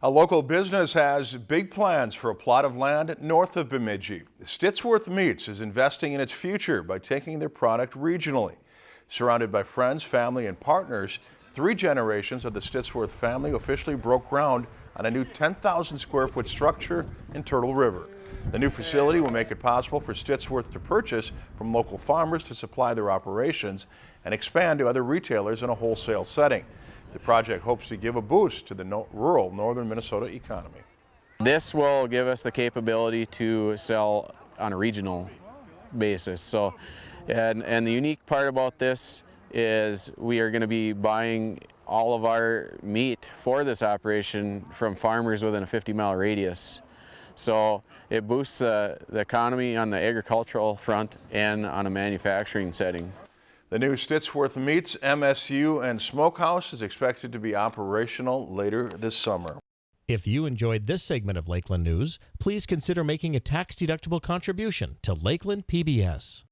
A local business has big plans for a plot of land north of Bemidji. Stittsworth Meats is investing in its future by taking their product regionally. Surrounded by friends, family, and partners, three generations of the Stittsworth family officially broke ground on a new 10,000 square foot structure in Turtle River. The new facility will make it possible for Stittsworth to purchase from local farmers to supply their operations and expand to other retailers in a wholesale setting. The project hopes to give a boost to the no rural northern Minnesota economy. This will give us the capability to sell on a regional basis. So, and, and the unique part about this is we are going to be buying all of our meat for this operation from farmers within a 50 mile radius. So it boosts uh, the economy on the agricultural front and on a manufacturing setting. The new Stittsworth Meats, MSU, and Smokehouse is expected to be operational later this summer. If you enjoyed this segment of Lakeland News, please consider making a tax-deductible contribution to Lakeland PBS.